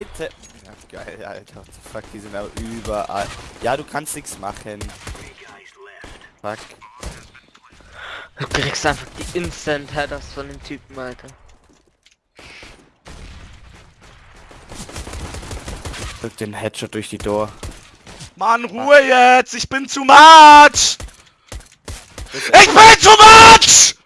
Bitte. Ja, geil, Alter. What the fuck, die sind aber überall. Ja, du kannst nichts machen. Fuck. Du kriegst einfach die Instant Headers von den Typen, Alter. Drück den Headshot durch die Door. Mann, Ruhe jetzt! Ich bin zu much! Ich bin zu much!